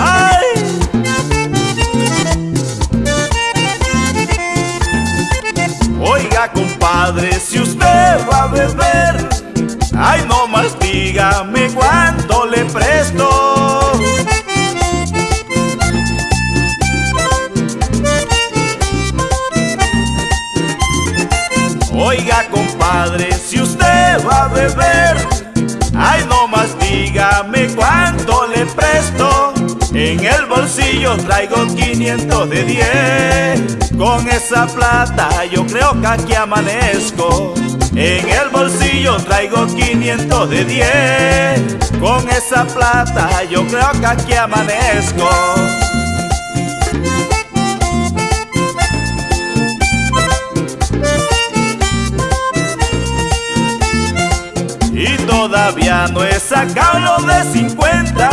¡Ay! Oiga, compadre, si usted va a beber, ay, no más dígame cuánto le presto. Oiga, compadre, si usted va a beber, ay, no más dígame cuánto. En el bolsillo traigo 500 de 10 Con esa plata yo creo que aquí amanezco. En el bolsillo traigo 500 de 10 Con esa plata yo creo que aquí amanezco. Y todavía no he sacado lo de 50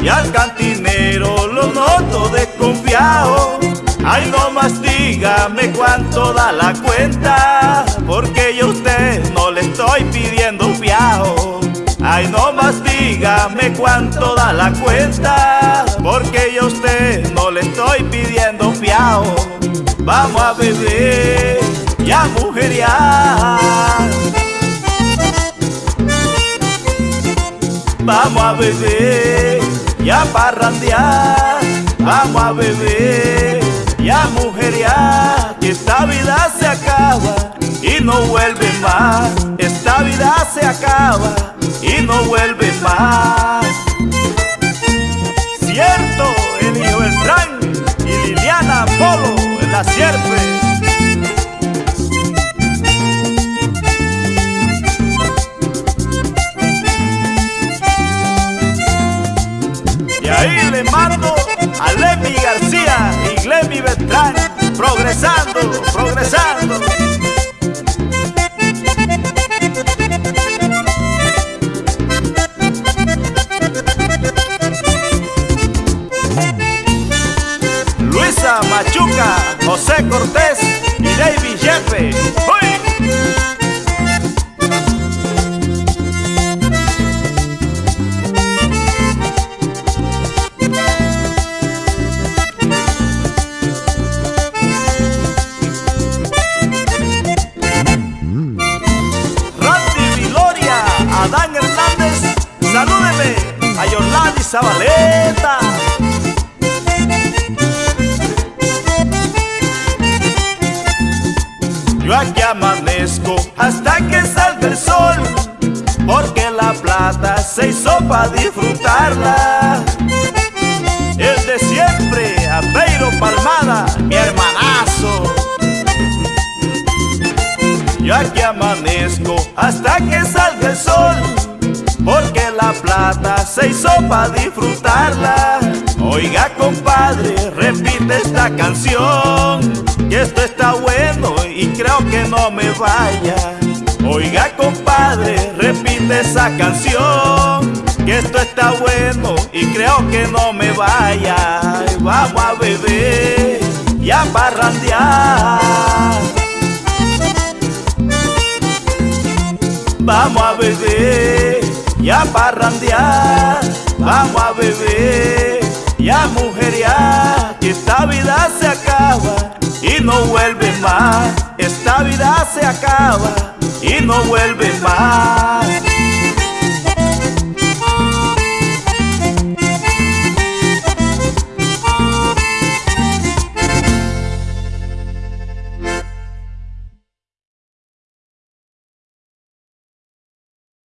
Y al cantinero lo noto desconfiado. Ay, no más dígame cuánto da la cuenta Porque yo a usted no le estoy pidiendo fiao Ay, no más dígame cuánto da la cuenta Porque yo a usted no le estoy pidiendo fiao Vamos a beber y a mujeriar Vamos a beber y a parrandear. Vamos a beber y a Que esta vida se acaba y no vuelve más. Esta vida se acaba y no vuelve más Y ahí le mando a Lemmy García y Glemmy Beltrán. Progresando, progresando. Luisa Machuca, José Cortés y David Jefe Adán Hernández, salúdeme a Yolanda Zabaleta. Yo aquí amanezco hasta que salga el sol, porque la plata se hizo para disfrutarla. El de siempre, a Peiro Palmada, mi hermanazo. Yo aquí amanezco hasta que salga el sol Porque la plata se hizo para disfrutarla. Oiga compadre, repite esta canción Que esto está bueno y creo que no me vaya. Oiga compadre, repite esa canción Que esto está bueno y creo que no me vaya. Vamos a beber y a parrandear. Vamos a beber y a parrandear. Vamos a beber y a mujeriar Que esta vida se acaba y no vuelve más. Esta vida se acaba y no vuelve más